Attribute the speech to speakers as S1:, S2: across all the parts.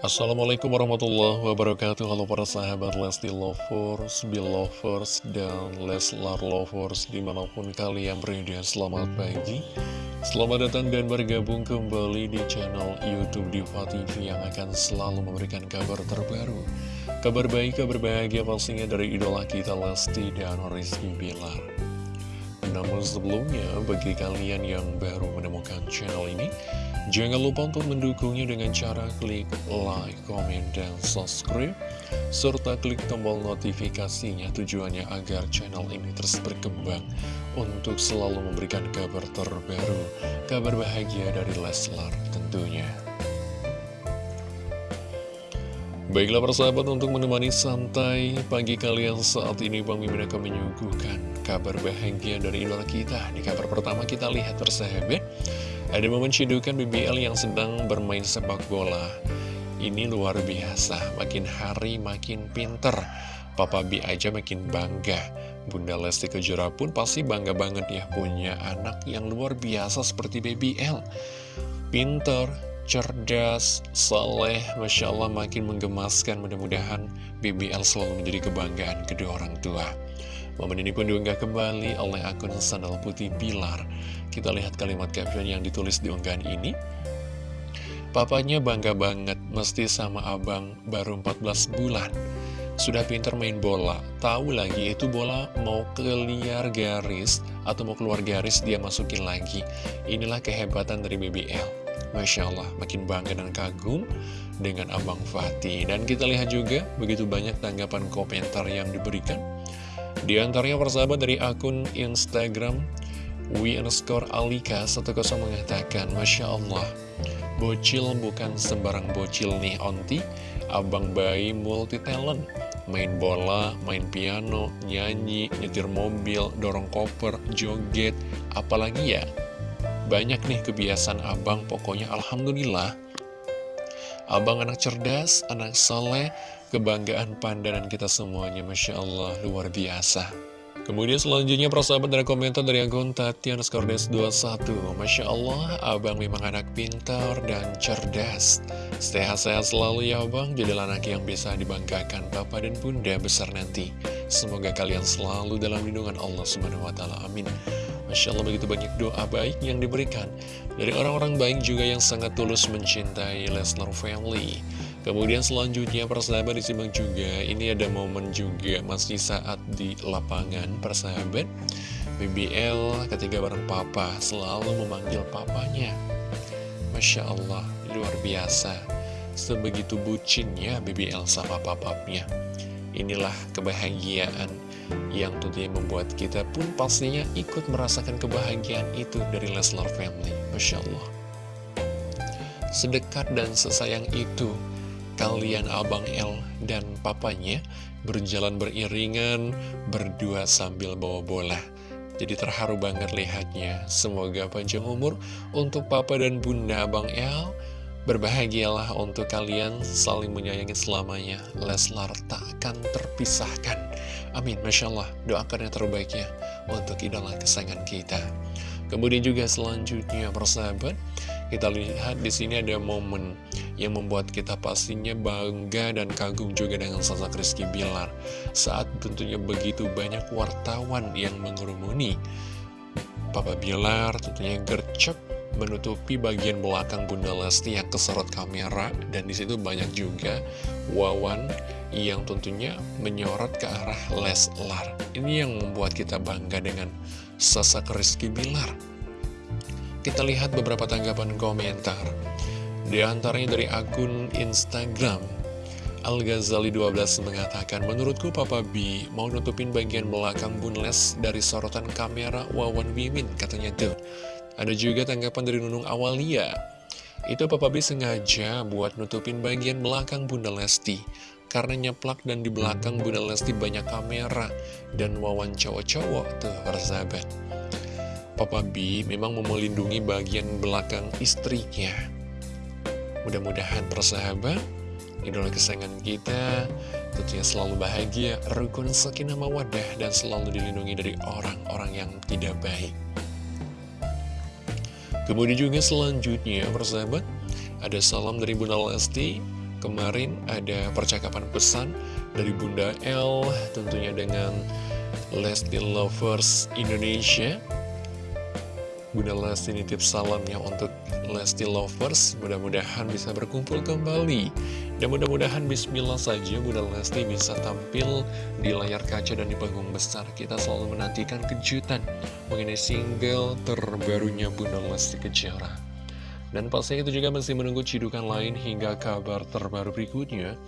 S1: Assalamualaikum warahmatullahi wabarakatuh. Halo para sahabat Lesti Lovers, Belovers, dan Leslar Lovers Di mana pun kalian berada, selamat pagi. Selamat datang dan bergabung kembali di channel Youtube Diva TV Yang akan selalu memberikan kabar terbaru. Kabar baik, kabar bahagia pastinya dari idola kita Lesti dan Rizky Bilar namun sebelumnya, bagi kalian yang baru menemukan channel ini, jangan lupa untuk mendukungnya dengan cara klik like, comment, dan subscribe, serta klik tombol notifikasinya tujuannya agar channel ini terus berkembang untuk selalu memberikan kabar terbaru, kabar bahagia dari Leslar tentunya. Baiklah persahabat untuk menemani santai pagi kalian saat ini Bang Mimin akan menyuguhkan kabar bahagia dari idola kita. Di kabar pertama kita lihat persahabat Ada momen cidukan BBL yang sedang bermain sepak bola. Ini luar biasa, makin hari makin pinter. Papa B aja makin bangga. Bunda Lesti Kejora pun pasti bangga banget ya punya anak yang luar biasa seperti BBL Pinter, cerdas, saleh, Masya Allah makin menggemaskan mudah-mudahan BBL selalu menjadi kebanggaan kedua orang tua. Momen ini pun diunggah kembali oleh akun Sandal Putih Bilar. Kita lihat kalimat caption yang ditulis di unggahan ini. Papanya bangga banget, mesti sama abang baru 14 bulan. Sudah pinter main bola, tahu lagi itu bola mau keluar garis atau mau keluar garis dia masukin lagi. Inilah kehebatan dari BBL. Masya Allah, makin bangga dan kagum dengan Abang Fatih. Dan kita lihat juga begitu banyak tanggapan komentar yang diberikan. Di antaranya persahabat dari akun Instagram We underscore Alika 10 mengatakan Masya Allah Bocil bukan sembarang bocil nih onti Abang bayi multi talent Main bola, main piano, nyanyi, nyetir mobil, dorong koper, joget Apalagi ya banyak nih kebiasaan abang, pokoknya Alhamdulillah. Abang anak cerdas, anak soleh, kebanggaan pandangan kita semuanya, Masya Allah, luar biasa. Kemudian selanjutnya persahabat dari komentar dari akun Tatiana Skordes 21 Masya Allah, abang memang anak pintar dan cerdas Sehat-sehat selalu ya abang, jadilah anak yang bisa dibanggakan Bapak dan Bunda besar nanti Semoga kalian selalu dalam lindungan Allah Subhanahu Wa Taala. Amin Masya Allah begitu banyak doa baik yang diberikan Dari orang-orang baik juga yang sangat tulus mencintai Lesnar Family. Kemudian selanjutnya persahabat disimak juga Ini ada momen juga masih saat di lapangan persahabat BBL ketika bareng papa selalu memanggil papanya. Masya Allah luar biasa. Sebegitu bucinnya BBL sama papapnya Inilah kebahagiaan yang tentunya membuat kita pun pastinya ikut merasakan kebahagiaan itu dari Leslar Family. Masya Allah. Sedekat dan sesayang itu, kalian Abang L dan papanya berjalan beriringan, berdua sambil bawa bola. Jadi terharu banget lihatnya. Semoga panjang umur untuk papa dan bunda Abang L Berbahagialah untuk kalian saling menyayangi selamanya. Leslar tak akan terpisahkan. Amin, Masya Allah Doakan yang terbaiknya untuk idola kesayangan kita. Kemudian juga selanjutnya persahabat Kita lihat di sini ada momen yang membuat kita pastinya bangga dan kagum juga dengan sosok Rizky Bilar. Saat tentunya begitu banyak wartawan yang mengerumuni. Papa Bilar tentunya gercep menutupi bagian belakang Bunda Lesti yang keserot kamera dan di situ banyak juga wawan yang tentunya menyorot ke arah Leslar. Ini yang membuat kita bangga dengan sosok Rizky Bilar. Kita lihat beberapa tanggapan komentar. Di antaranya dari akun Instagram Al-Ghazali 12 mengatakan, Menurutku Papa B mau nutupin bagian belakang Bunles dari sorotan kamera Wawan Wimin, katanya tuh. Ada juga tanggapan dari Nunung Awalia. Itu Papa B sengaja buat nutupin bagian belakang Bunda Lesti. Karena nyeplak dan di belakang Bunda Lesti banyak kamera dan wawan cowok-cowok tuh persahabat. Papa B memang mau melindungi bagian belakang istrinya. Mudah-mudahan persahabat, idola kesayangan kita tentunya selalu bahagia, rukun sakinah mawadah, dan selalu dilindungi dari orang-orang yang tidak baik. Kemudian juga selanjutnya persahabat. Ada salam dari Bunda Lesti. Kemarin ada percakapan pesan dari Bunda L tentunya dengan Lesti Lovers Indonesia Bunda Lesti nitip salamnya untuk Lesti Lovers. Mudah-mudahan bisa berkumpul kembali. Dan mudah-mudahan bismillah saja Bunda Lesti bisa tampil di layar kaca dan di panggung besar Kita selalu menantikan kejutan mengenai single terbarunya Bunda Lesti Kejora. Dan pastinya itu juga masih menunggu cidukan lain hingga kabar terbaru berikutnya.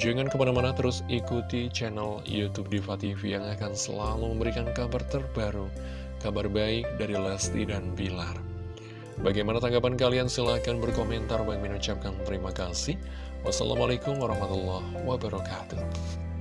S1: Jangan ke mana-mana terus ikuti channel Youtube Diva TV yang akan selalu memberikan kabar terbaru, kabar baik dari Lesti dan Bilar. Bagaimana tanggapan kalian? Silahkan berkomentar. Bagi mengucapkan terima kasih. Wassalamualaikum warahmatullahi wabarakatuh.